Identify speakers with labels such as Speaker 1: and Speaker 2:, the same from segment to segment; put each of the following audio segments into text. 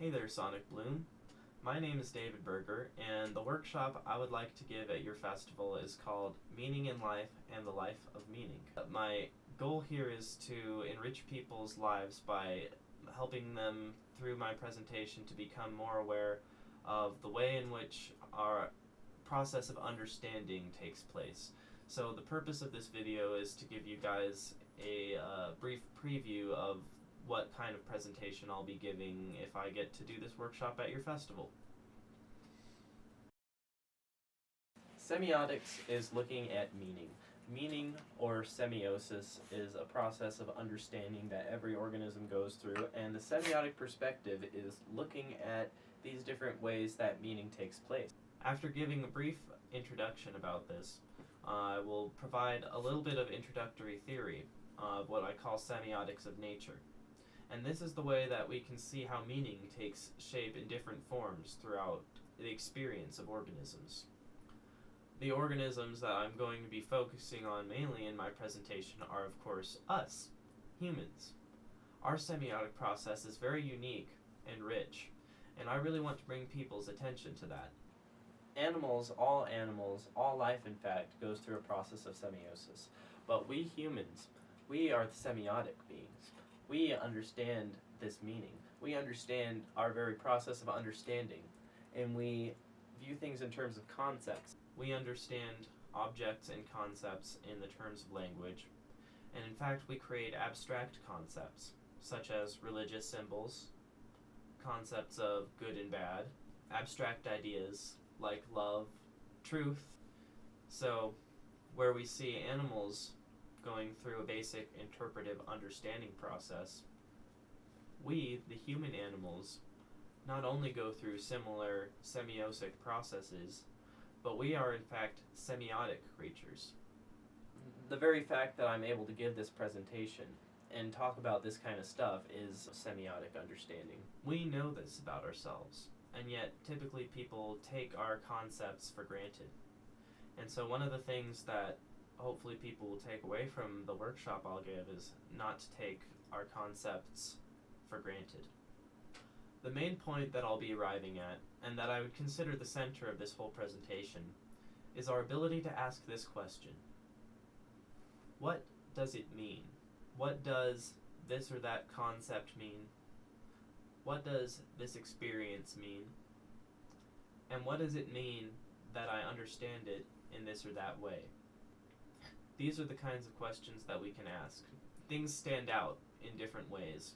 Speaker 1: Hey there, Sonic Bloom. My name is David Berger, and the workshop I would like to give at your festival is called Meaning in Life and the Life of Meaning. My goal here is to enrich people's lives by helping them through my presentation to become more aware of the way in which our process of understanding takes place. So the purpose of this video is to give you guys a uh, brief preview of what kind of presentation I'll be giving if I get to do this workshop at your festival. Semiotics is looking at meaning. Meaning, or semiosis, is a process of understanding that every organism goes through, and the semiotic perspective is looking at these different ways that meaning takes place. After giving a brief introduction about this, uh, I will provide a little bit of introductory theory of what I call semiotics of nature. And this is the way that we can see how meaning takes shape in different forms throughout the experience of organisms. The organisms that I'm going to be focusing on mainly in my presentation are, of course, us, humans. Our semiotic process is very unique and rich, and I really want to bring people's attention to that. Animals, all animals, all life in fact, goes through a process of semiosis. But we humans, we are the semiotic beings. We understand this meaning. We understand our very process of understanding, and we view things in terms of concepts we understand objects and concepts in the terms of language, and in fact we create abstract concepts, such as religious symbols, concepts of good and bad, abstract ideas like love, truth. So, where we see animals going through a basic interpretive understanding process, we, the human animals, not only go through similar semiosic processes, but we are in fact semiotic creatures. The very fact that I'm able to give this presentation and talk about this kind of stuff is semiotic understanding. We know this about ourselves, and yet typically people take our concepts for granted. And so one of the things that hopefully people will take away from the workshop I'll give is not to take our concepts for granted. The main point that I'll be arriving at, and that I would consider the center of this whole presentation, is our ability to ask this question. What does it mean? What does this or that concept mean? What does this experience mean? And what does it mean that I understand it in this or that way? These are the kinds of questions that we can ask. Things stand out in different ways.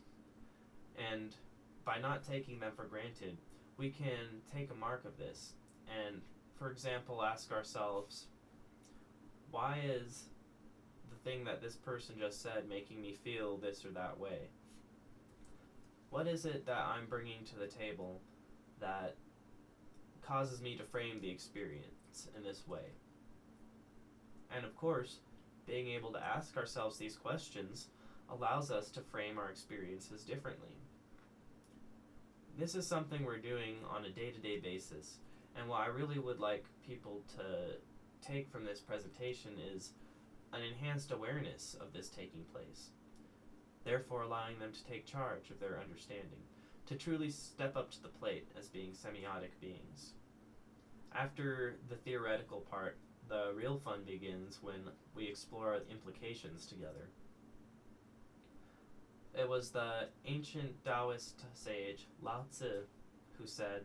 Speaker 1: And by not taking them for granted, we can take a mark of this and, for example, ask ourselves, why is the thing that this person just said making me feel this or that way? What is it that I'm bringing to the table that causes me to frame the experience in this way? And of course, being able to ask ourselves these questions allows us to frame our experiences differently this is something we're doing on a day-to-day basis. And what I really would like people to take from this presentation is an enhanced awareness of this taking place, therefore allowing them to take charge of their understanding, to truly step up to the plate as being semiotic beings. After the theoretical part, the real fun begins when we explore implications together. It was the ancient Taoist sage Lao Tzu who said,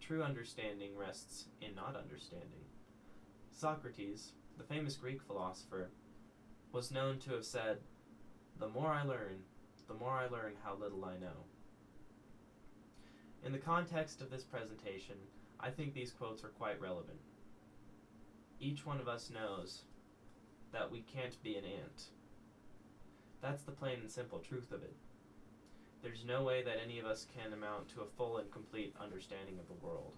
Speaker 1: True understanding rests in not understanding. Socrates, the famous Greek philosopher, was known to have said, The more I learn, the more I learn how little I know. In the context of this presentation, I think these quotes are quite relevant. Each one of us knows that we can't be an ant that's the plain and simple truth of it. There's no way that any of us can amount to a full and complete understanding of the world.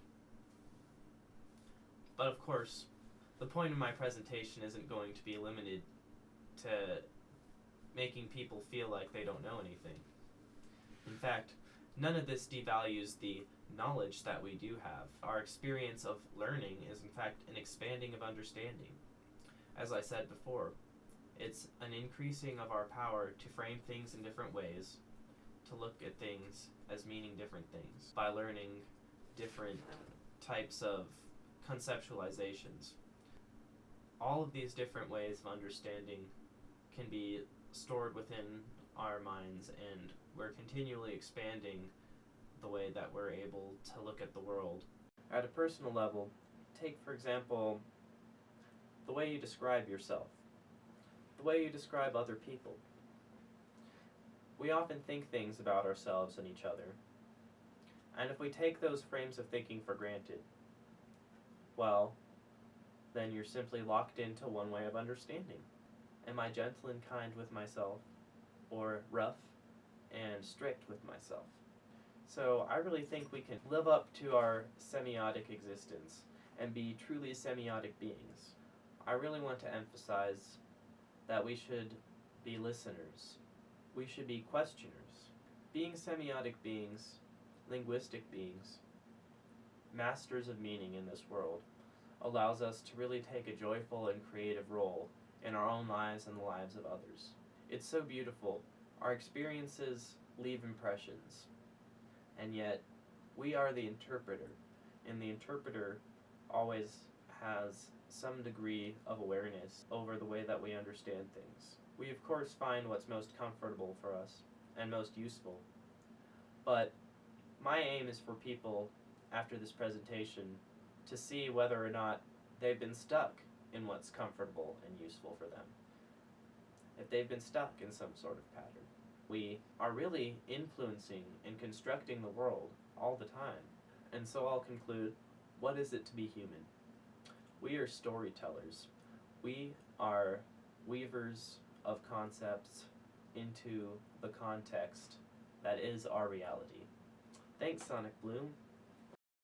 Speaker 1: But of course, the point of my presentation isn't going to be limited to making people feel like they don't know anything. In fact, none of this devalues the knowledge that we do have. Our experience of learning is in fact an expanding of understanding. As I said before, it's an increasing of our power to frame things in different ways, to look at things as meaning different things by learning different types of conceptualizations. All of these different ways of understanding can be stored within our minds, and we're continually expanding the way that we're able to look at the world. At a personal level, take for example the way you describe yourself, the way you describe other people. We often think things about ourselves and each other, and if we take those frames of thinking for granted, well, then you're simply locked into one way of understanding. Am I gentle and kind with myself, or rough and strict with myself? So I really think we can live up to our semiotic existence and be truly semiotic beings. I really want to emphasize that we should be listeners. We should be questioners. Being semiotic beings, linguistic beings, masters of meaning in this world, allows us to really take a joyful and creative role in our own lives and the lives of others. It's so beautiful. Our experiences leave impressions, and yet we are the interpreter, and the interpreter always has some degree of awareness over the way that we understand things. We of course find what's most comfortable for us and most useful, but my aim is for people after this presentation to see whether or not they've been stuck in what's comfortable and useful for them. If they've been stuck in some sort of pattern. We are really influencing and constructing the world all the time. And so I'll conclude, what is it to be human? We are storytellers. We are weavers of concepts into the context that is our reality. Thanks, Sonic Bloom.